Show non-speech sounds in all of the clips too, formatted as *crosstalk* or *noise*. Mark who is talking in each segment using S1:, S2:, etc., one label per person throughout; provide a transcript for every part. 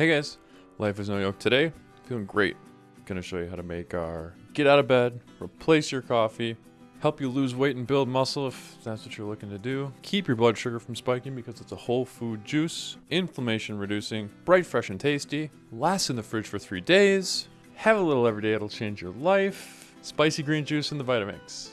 S1: Hey guys, Life is No Yoke today. Feeling great. Gonna show you how to make our get out of bed, replace your coffee, help you lose weight and build muscle if that's what you're looking to do, keep your blood sugar from spiking because it's a whole food juice, inflammation reducing, bright, fresh, and tasty, lasts in the fridge for three days, have a little every day, it'll change your life, spicy green juice in the Vitamix.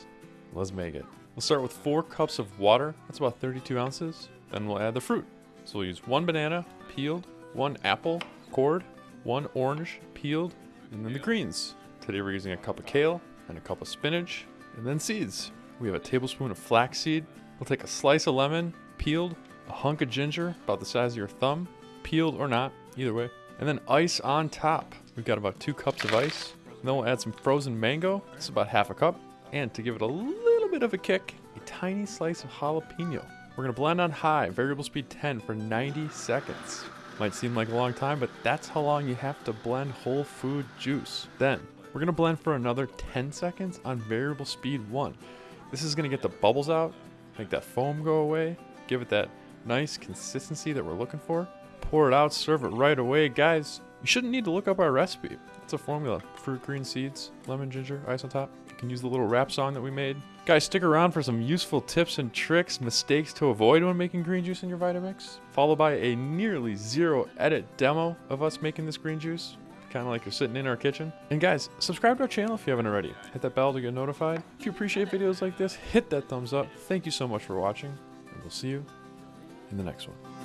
S1: Let's make it. We'll start with four cups of water, that's about 32 ounces, then we'll add the fruit. So we'll use one banana, peeled, one apple, cored, one orange, peeled, and then the greens. Today we're using a cup of kale and a cup of spinach, and then seeds. We have a tablespoon of flaxseed. We'll take a slice of lemon, peeled, a hunk of ginger, about the size of your thumb, peeled or not, either way, and then ice on top. We've got about two cups of ice. And then we'll add some frozen mango. Is about half a cup. And to give it a little bit of a kick, a tiny slice of jalapeno. We're gonna blend on high, variable speed 10 for 90 seconds. Might seem like a long time, but that's how long you have to blend whole food juice. Then, we're gonna blend for another 10 seconds on variable speed one. This is gonna get the bubbles out, make that foam go away, give it that nice consistency that we're looking for. Pour it out, serve it right away. Guys, you shouldn't need to look up our recipe. It's a formula. Fruit, green seeds, lemon, ginger, ice on top. Can use the little rap song that we made. Guys, stick around for some useful tips and tricks, mistakes to avoid when making green juice in your Vitamix, followed by a nearly zero edit demo of us making this green juice. Kind of like you're sitting in our kitchen. And guys, subscribe to our channel if you haven't already. Hit that bell to get notified. If you appreciate videos like this, hit that thumbs up. Thank you so much for watching, and we'll see you in the next one.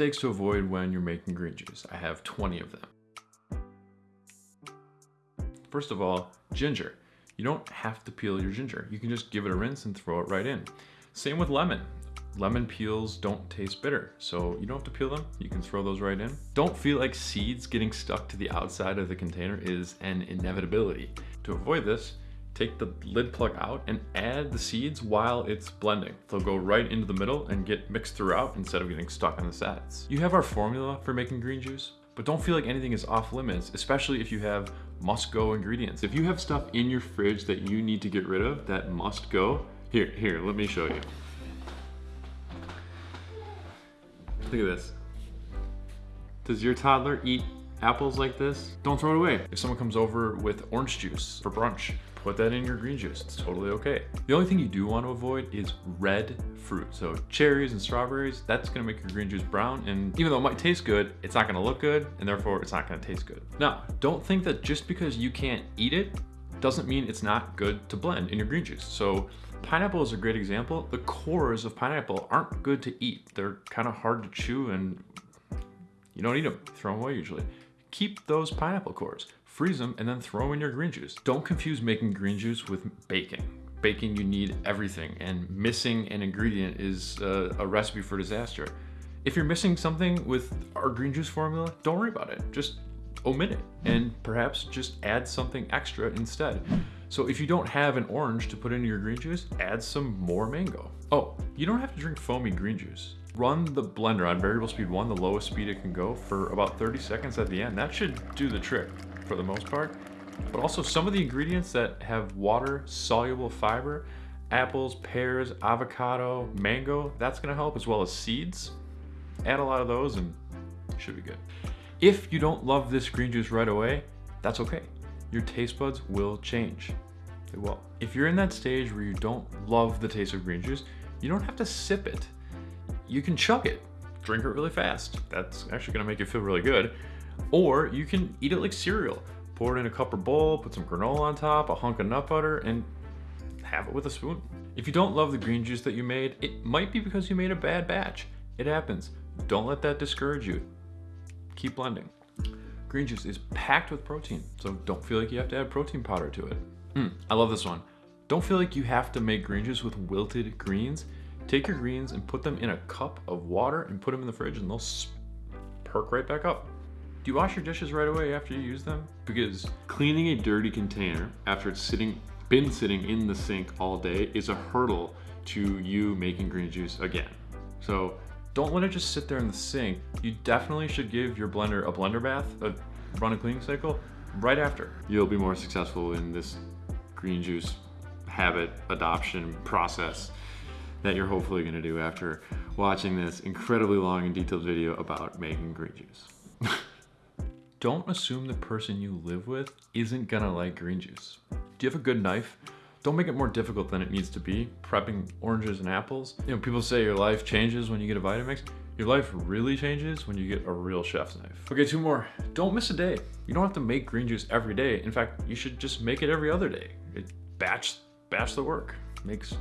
S1: Mistakes to avoid when you're making green juice. I have 20 of them. First of all, ginger. You don't have to peel your ginger. You can just give it a rinse and throw it right in. Same with lemon. Lemon peels don't taste bitter, so you don't have to peel them. You can throw those right in. Don't feel like seeds getting stuck to the outside of the container is an inevitability. To avoid this, take the lid plug out and add the seeds while it's blending. They'll go right into the middle and get mixed throughout instead of getting stuck on the sides. You have our formula for making green juice, but don't feel like anything is off limits, especially if you have must go ingredients. If you have stuff in your fridge that you need to get rid of that must go, here, here, let me show you. Look at this. Does your toddler eat apples like this? Don't throw it away. If someone comes over with orange juice for brunch, put that in your green juice. It's totally okay. The only thing you do want to avoid is red fruit. So cherries and strawberries, that's gonna make your green juice brown. And even though it might taste good, it's not gonna look good and therefore it's not gonna taste good. Now, don't think that just because you can't eat it, doesn't mean it's not good to blend in your green juice. So pineapple is a great example. The cores of pineapple aren't good to eat. They're kind of hard to chew and you don't eat them, throw them away usually. Keep those pineapple cores, freeze them, and then throw in your green juice. Don't confuse making green juice with baking. Baking, you need everything, and missing an ingredient is a, a recipe for disaster. If you're missing something with our green juice formula, don't worry about it. Just omit it and perhaps just add something extra instead. So if you don't have an orange to put into your green juice, add some more mango. Oh, you don't have to drink foamy green juice. Run the blender on variable speed one, the lowest speed it can go for about 30 seconds at the end. That should do the trick for the most part. But also some of the ingredients that have water soluble fiber, apples, pears, avocado, mango, that's gonna help as well as seeds. Add a lot of those and should be good. If you don't love this green juice right away, that's okay. Your taste buds will change. They will. If you're in that stage where you don't love the taste of green juice, you don't have to sip it. You can chug it, drink it really fast. That's actually gonna make you feel really good. Or you can eat it like cereal. Pour it in a cup or bowl, put some granola on top, a hunk of nut butter, and have it with a spoon. If you don't love the green juice that you made, it might be because you made a bad batch. It happens. Don't let that discourage you keep blending. Green juice is packed with protein, so don't feel like you have to add protein powder to it. Mm, I love this one. Don't feel like you have to make green juice with wilted greens. Take your greens and put them in a cup of water and put them in the fridge and they'll perk right back up. Do you wash your dishes right away after you use them? Because cleaning a dirty container after it's sitting, been sitting in the sink all day is a hurdle to you making green juice again. So don't let it just sit there in the sink. You definitely should give your blender a blender bath, a run a cleaning cycle right after. You'll be more successful in this green juice habit adoption process that you're hopefully gonna do after watching this incredibly long and detailed video about making green juice. *laughs* Don't assume the person you live with isn't gonna like green juice. Do you have a good knife? Don't make it more difficult than it needs to be, prepping oranges and apples. You know, people say your life changes when you get a Vitamix. Your life really changes when you get a real chef's knife. Okay, two more. Don't miss a day. You don't have to make green juice every day. In fact, you should just make it every other day. It batch, batch the work. Makes,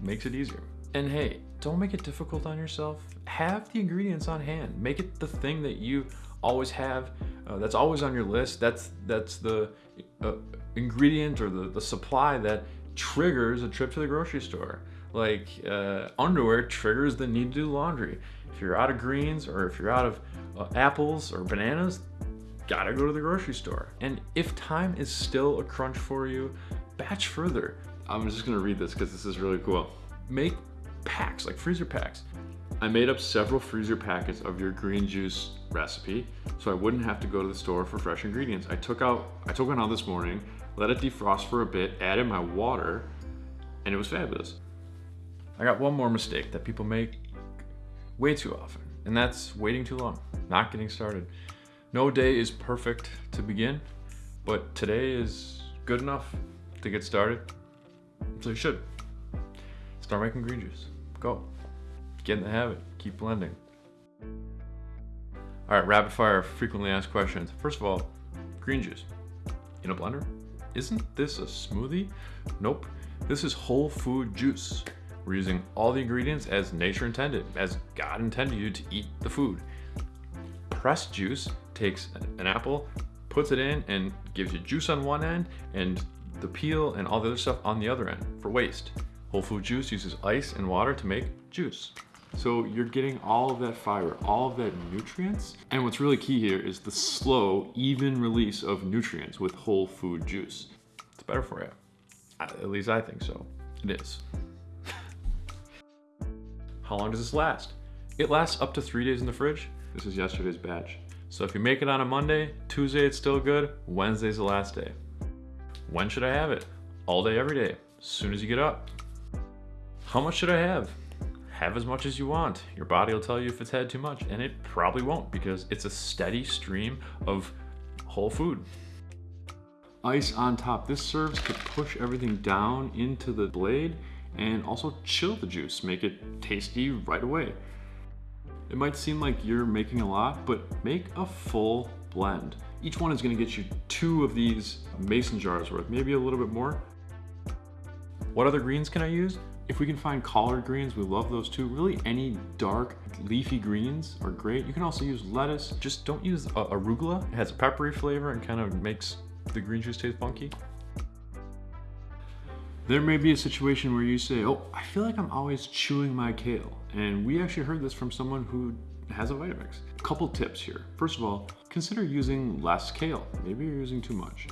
S1: makes it easier. And hey, don't make it difficult on yourself. Have the ingredients on hand. Make it the thing that you always have, uh, that's always on your list. That's that's the uh, ingredient or the, the supply that triggers a trip to the grocery store. Like uh, underwear triggers the need to do laundry. If you're out of greens or if you're out of uh, apples or bananas, gotta go to the grocery store. And if time is still a crunch for you, batch further. I'm just gonna read this because this is really cool. Make packs, like freezer packs. I made up several freezer packets of your green juice recipe so I wouldn't have to go to the store for fresh ingredients. I took out, I took one out this morning, let it defrost for a bit, added my water, and it was fabulous. I got one more mistake that people make way too often, and that's waiting too long, not getting started. No day is perfect to begin, but today is good enough to get started, so you should. Start making green juice. Go. Get in the habit. Keep blending. All right, rapid fire, frequently asked questions. First of all, green juice in a blender? Isn't this a smoothie? Nope, this is whole food juice. We're using all the ingredients as nature intended, as God intended you to eat the food. Pressed juice takes an apple, puts it in, and gives you juice on one end, and the peel and all the other stuff on the other end for waste. Whole food juice uses ice and water to make juice. So you're getting all of that fiber, all of that nutrients. And what's really key here is the slow, even release of nutrients with whole food juice. It's better for you. At least I think so. It is. *laughs* How long does this last? It lasts up to three days in the fridge. This is yesterday's batch. So if you make it on a Monday, Tuesday it's still good, Wednesday's the last day. When should I have it? All day, every day, as soon as you get up. How much should I have? Have as much as you want. Your body will tell you if it's had too much, and it probably won't because it's a steady stream of whole food. Ice on top. This serves to push everything down into the blade and also chill the juice, make it tasty right away. It might seem like you're making a lot, but make a full blend. Each one is gonna get you two of these mason jars worth, maybe a little bit more. What other greens can I use? If we can find collard greens, we love those too. Really any dark leafy greens are great. You can also use lettuce. Just don't use uh, arugula. It has a peppery flavor and kind of makes the green juice taste funky. There may be a situation where you say, oh, I feel like I'm always chewing my kale. And we actually heard this from someone who has a Vitamix. A Couple tips here. First of all, consider using less kale. Maybe you're using too much.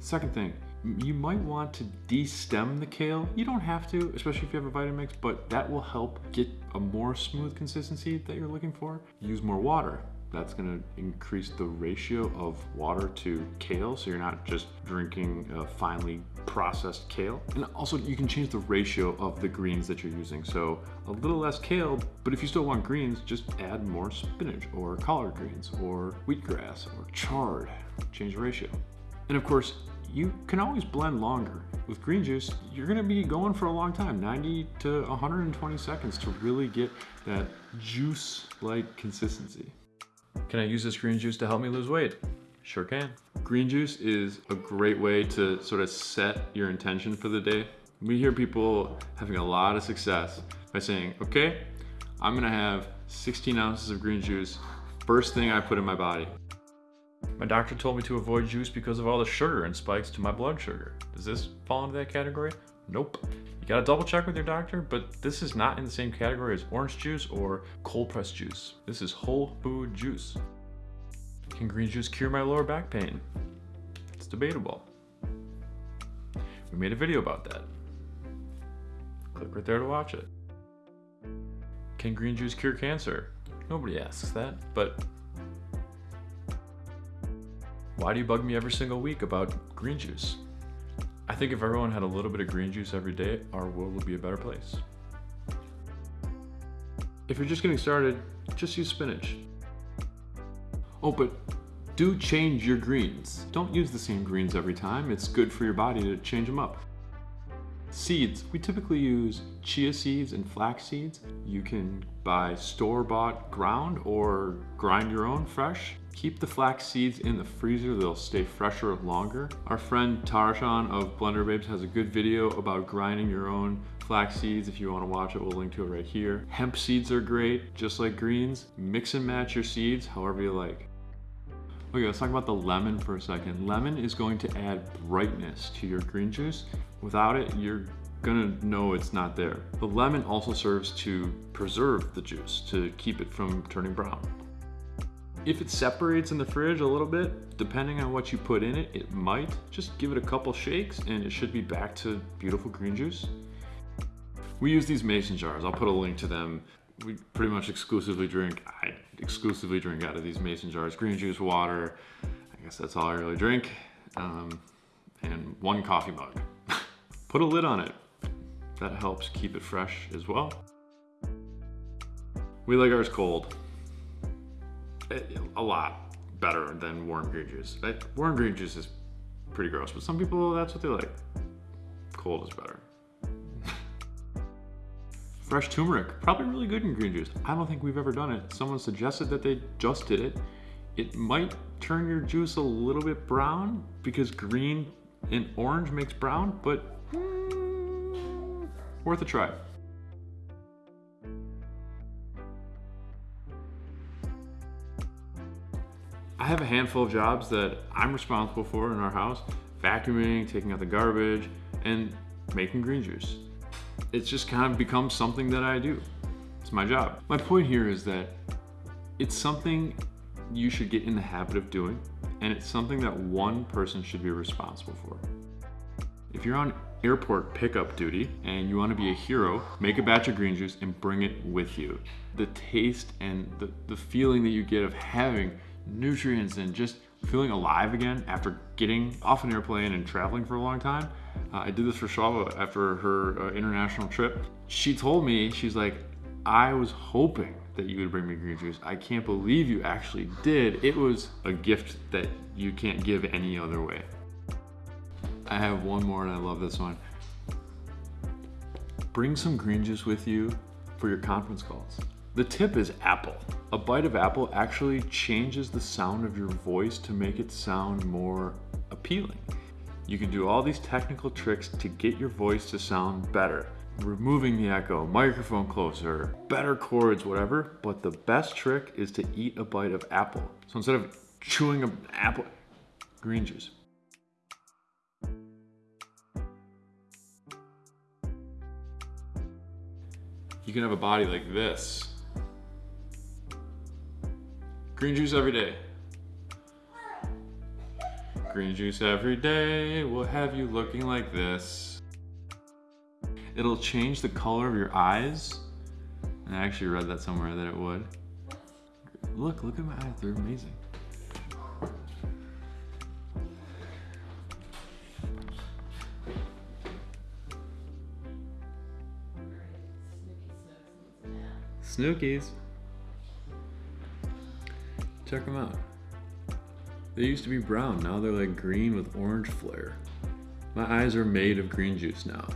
S1: Second thing, you might want to de-stem the kale. You don't have to, especially if you have a Vitamix, but that will help get a more smooth consistency that you're looking for. Use more water. That's gonna increase the ratio of water to kale, so you're not just drinking finely processed kale. And also you can change the ratio of the greens that you're using. So a little less kale, but if you still want greens, just add more spinach or collard greens or wheatgrass or chard. Change the ratio. And of course, you can always blend longer. With green juice, you're gonna be going for a long time, 90 to 120 seconds to really get that juice-like consistency. Can I use this green juice to help me lose weight? Sure can. Green juice is a great way to sort of set your intention for the day. We hear people having a lot of success by saying, okay, I'm gonna have 16 ounces of green juice first thing I put in my body. My doctor told me to avoid juice because of all the sugar and spikes to my blood sugar. Does this fall into that category? Nope. You gotta double check with your doctor, but this is not in the same category as orange juice or cold pressed juice. This is whole food juice. Can green juice cure my lower back pain? It's debatable. We made a video about that. Click right there to watch it. Can green juice cure cancer? Nobody asks that, but why do you bug me every single week about green juice? I think if everyone had a little bit of green juice every day, our world would be a better place. If you're just getting started, just use spinach. Oh, but do change your greens. Don't use the same greens every time. It's good for your body to change them up. Seeds, we typically use chia seeds and flax seeds. You can buy store-bought ground or grind your own fresh. Keep the flax seeds in the freezer, they'll stay fresher longer. Our friend Tarshan of Blender Babes has a good video about grinding your own flax seeds. If you wanna watch it, we'll link to it right here. Hemp seeds are great, just like greens. Mix and match your seeds however you like. Okay, let's talk about the lemon for a second. Lemon is going to add brightness to your green juice. Without it, you're gonna know it's not there. The lemon also serves to preserve the juice, to keep it from turning brown. If it separates in the fridge a little bit, depending on what you put in it, it might. Just give it a couple shakes and it should be back to beautiful green juice. We use these mason jars. I'll put a link to them we pretty much exclusively drink, I exclusively drink out of these mason jars. Green juice, water, I guess that's all I really drink. Um, and one coffee mug. *laughs* Put a lid on it. That helps keep it fresh as well. We like ours cold. A lot better than warm green juice. Warm green juice is pretty gross, but some people, that's what they like. Cold is better. *laughs* Fresh turmeric, probably really good in green juice. I don't think we've ever done it. Someone suggested that they just did it. It might turn your juice a little bit brown because green and orange makes brown, but mm, worth a try. I have a handful of jobs that I'm responsible for in our house. Vacuuming, taking out the garbage, and making green juice it's just kind of become something that I do. It's my job. My point here is that it's something you should get in the habit of doing, and it's something that one person should be responsible for. If you're on airport pickup duty and you want to be a hero, make a batch of green juice and bring it with you. The taste and the, the feeling that you get of having nutrients and just feeling alive again after getting off an airplane and traveling for a long time. Uh, I did this for Shava after her uh, international trip. She told me, she's like, I was hoping that you would bring me green juice. I can't believe you actually did. It was a gift that you can't give any other way. I have one more and I love this one. Bring some green juice with you for your conference calls. The tip is apple. A bite of apple actually changes the sound of your voice to make it sound more appealing. You can do all these technical tricks to get your voice to sound better. Removing the echo, microphone closer, better chords, whatever, but the best trick is to eat a bite of apple. So instead of chewing an apple, green juice. You can have a body like this. Green juice every day. Green juice every day will have you looking like this. It'll change the color of your eyes. And I actually read that somewhere that it would. Look, look at my eyes, they're amazing. Snookies. Check them out. They used to be brown, now they're like green with orange flare. My eyes are made of green juice now.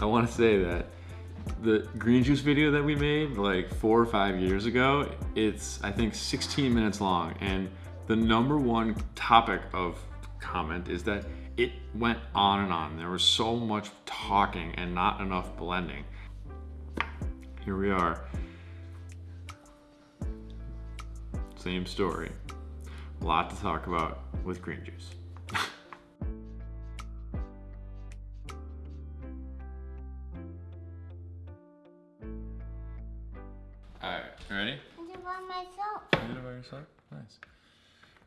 S1: I want to say that the green juice video that we made like four or five years ago, it's I think 16 minutes long and the number one topic of comment is that it went on and on. There was so much talking and not enough blending here we are. Same story. A lot to talk about with green juice. *laughs* Alright, ready?
S2: I did it by myself.
S1: You did it by yourself? Nice.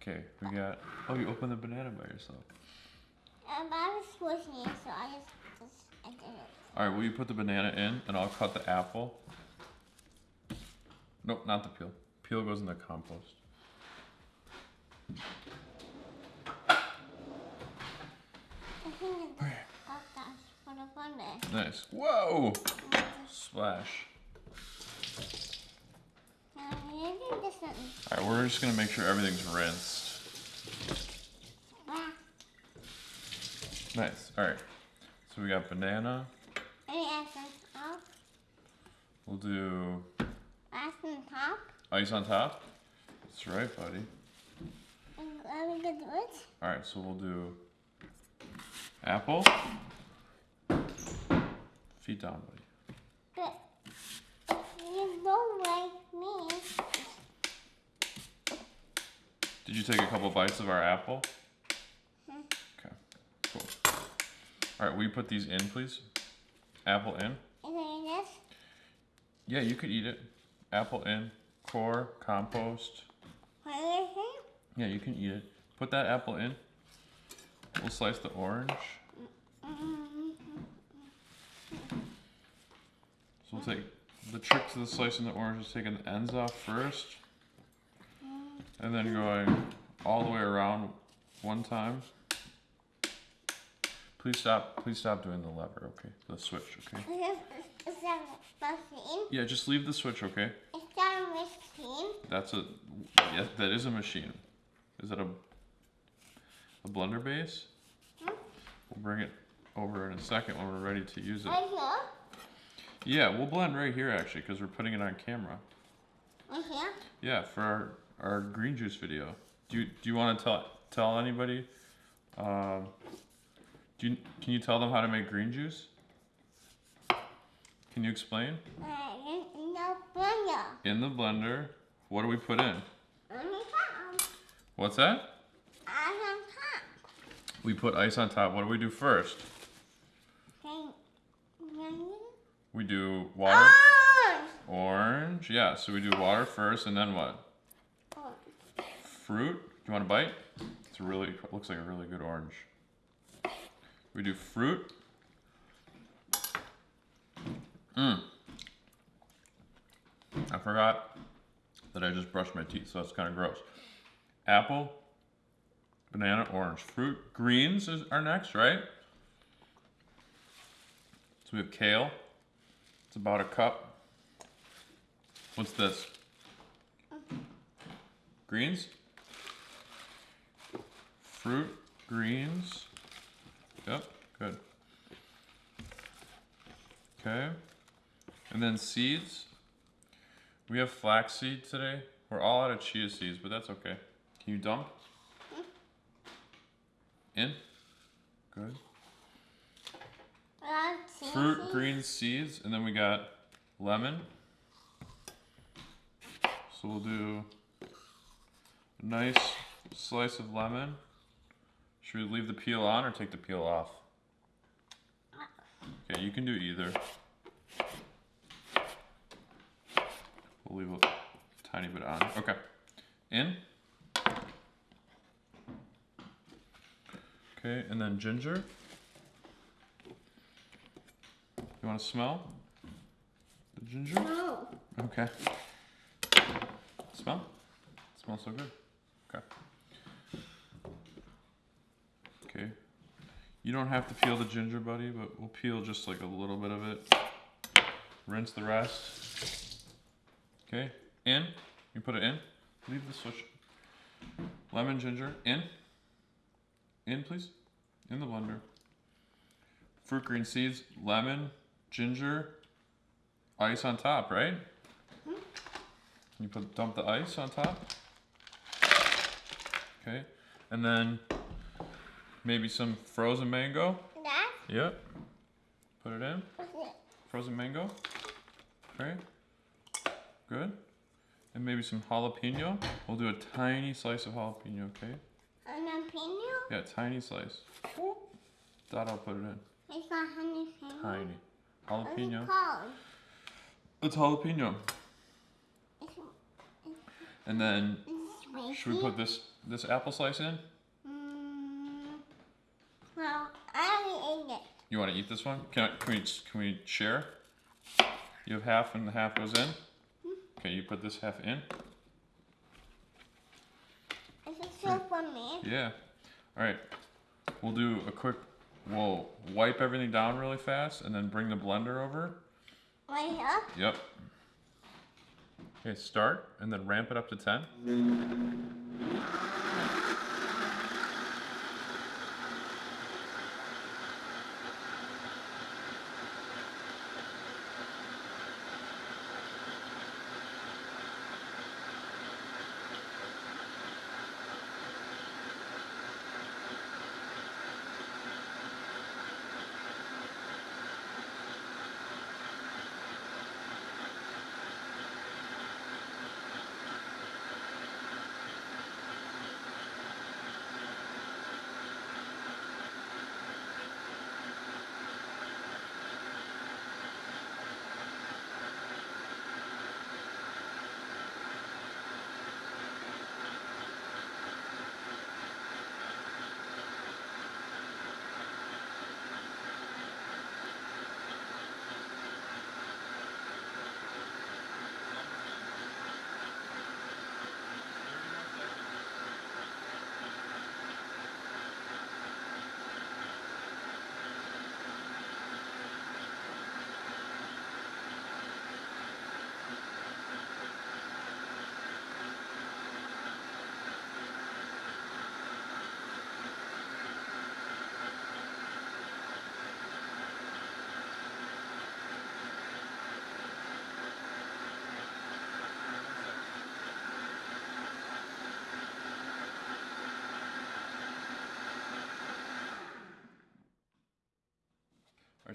S1: Okay, we got, oh, you opened the banana by yourself.
S2: Um, I was squishing it, so I just, just I did it.
S1: All right, will you put the banana in and I'll cut the apple? Nope, not the peel. Peel goes in the compost.
S2: I think it's gosh, what a fun day.
S1: Nice. Whoa! Splash.
S2: Now, you do this one.
S1: All right, we're just gonna make sure everything's rinsed. Nice. All right. So we got banana.
S2: Any add some top?
S1: We'll do
S2: Add some top?
S1: ice on top. That's right, buddy.
S2: Let me get it.
S1: All right, so we'll do apple. Feet down, buddy.
S2: But you don't like me,
S1: Did you take a couple bites of our apple?
S2: Hmm.
S1: Okay, cool. All right, will you put these in, please? Apple in.
S2: Is there this?
S1: Yeah, you could eat it. Apple in. Core, compost.
S2: It?
S1: Yeah, you can eat it. Put that apple in. We'll slice the orange.
S2: Mm-hmm.
S1: So we'll take the trick to the slicing the orange is taking the ends off first. And then going all the way around one time. Please stop please stop doing the lever, okay? The switch, okay?
S2: Is that a machine?
S1: Yeah, just leave the switch, okay?
S2: Is that a machine?
S1: That's a yes, that is a machine. Is that a a blender base?
S2: Hmm?
S1: We'll bring it over in a second when we're ready to use it.
S2: Right here?
S1: Yeah, we'll blend right here actually because we're putting it on camera.
S2: Right here?
S1: Yeah, for our, our green juice video. Do you do you want to tell tell anybody? Um, do you, can you tell them how to make green juice? Can you explain?
S2: Uh, in, in the blender.
S1: In the blender, what do we put in?
S2: On top.
S1: What's that?
S2: On top.
S1: We put ice on top. What do we do first? We do water,
S2: Orange!
S1: orange. Yeah, so we do water first, and then what?
S2: Orange.
S1: Fruit. Do you want a bite? It's really looks like a really good orange. We do fruit. Mmm. I forgot that I just brushed my teeth, so that's kind of gross. Apple, banana, orange. Fruit. Greens is, are next, right? So we have kale. It's about a cup. What's this? Greens? Fruit, greens. Yep, good. Okay. And then seeds. We have flax seed today. We're all out of chia seeds, but that's okay. Can you dump? In? Good. Fruit, green seeds, and then we got lemon. So we'll do a nice slice of lemon. Should we leave the peel on or take the peel off? Okay, you can do either. We'll leave a tiny bit on. Okay. In. Okay, and then ginger. You want to smell the ginger?
S2: No.
S1: Okay. Smell? smells so good. Okay. Okay. You don't have to peel the ginger, buddy, but we'll peel just like a little bit of it. Rinse the rest. Okay. In. You put it in. Leave the switch. Lemon, ginger. In. In, please. In the blender. Fruit, green seeds, lemon, ginger, ice on top, right? Hmm? You put dump the ice on top. Okay, and then maybe some frozen mango.
S2: That?
S1: Yep. Put it in. Frozen mango. Okay. Good. And maybe some jalapeno. We'll do a tiny slice of jalapeno, okay?
S2: Opinion?
S1: Yeah, tiny slice. That I'll put it in.
S2: It's honey finger.
S1: Tiny. Jalapeno. It's jalapeno. And then should we put this this apple slice in? You want to eat this one? Can, I, can, we, can we share? You have half and the half goes in? Hmm? Okay, you put this half in.
S2: Is it still for me?
S1: Yeah. All right. We'll do a quick, we'll wipe everything down really fast and then bring the blender over.
S2: Right here?
S1: Yep. Okay, start and then ramp it up to 10.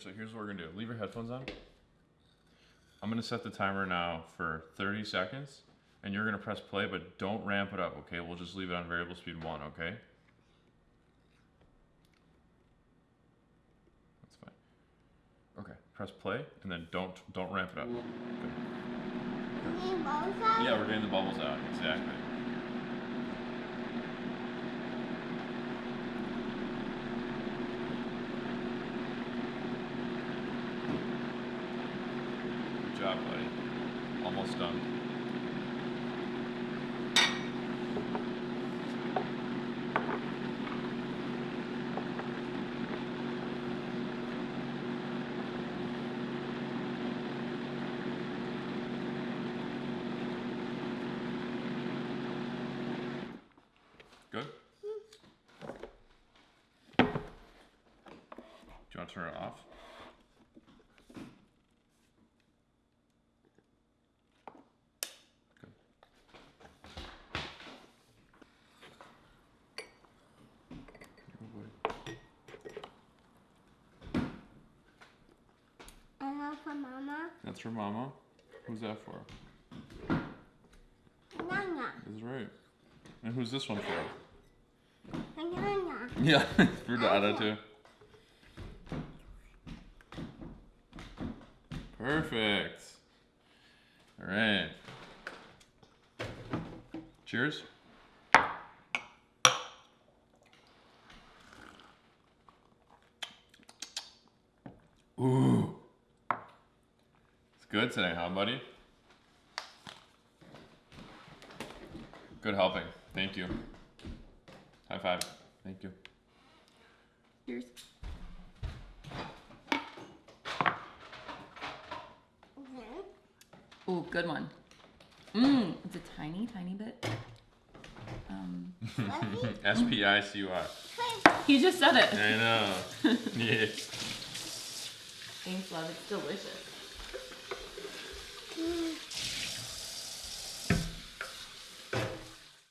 S1: So here's what we're gonna do. Leave your headphones on. I'm gonna set the timer now for 30 seconds, and you're gonna press play, but don't ramp it up, okay? We'll just leave it on variable speed one, okay? That's fine. Okay, press play, and then don't don't ramp it up. Good.
S2: You need both out?
S1: Yeah, we're getting the bubbles out. Exactly. Good job, buddy. Almost done. Good? Do you want to turn it off? Good. Oh boy.
S2: For Mama.
S1: That's for Mama. Who's that for?
S2: Nana.
S1: That's right. And who's this one for?
S2: Nana.
S1: Yeah, *laughs* for Dada too. Perfect. All right. Cheers. Ooh. It's good today, huh, buddy? Good helping. Thank you. High five. Thank you.
S3: Cheers.
S2: Then,
S3: Ooh, good one. Mmm, it's a tiny, tiny bit. Um,
S2: Fluffy. *laughs*
S1: S P I C Y.
S3: he just said it.
S1: I know. *laughs* yeah.
S3: Thanks, love. It's delicious.